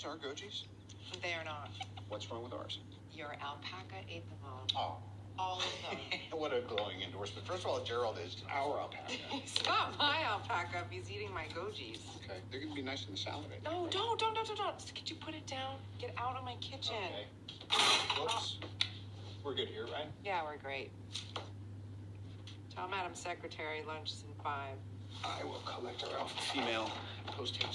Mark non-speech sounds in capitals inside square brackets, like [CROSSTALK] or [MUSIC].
these are Gojis? They are not. What's wrong with ours? Your alpaca ate them all. Oh, All of them. [LAUGHS] what a glowing endorsement. First of all, Gerald is our alpaca. [LAUGHS] It's not my alpaca if he's eating my gojis. Okay, they're gonna be nice in the salad. I think, No, right? don't, don't, don't, don't, don't. Could you put it down? Get out of my kitchen. Okay. Whoops. We're good here, right? Yeah, we're great. Tell Madam Secretary lunch is in five. I will collect our alpha female post haste.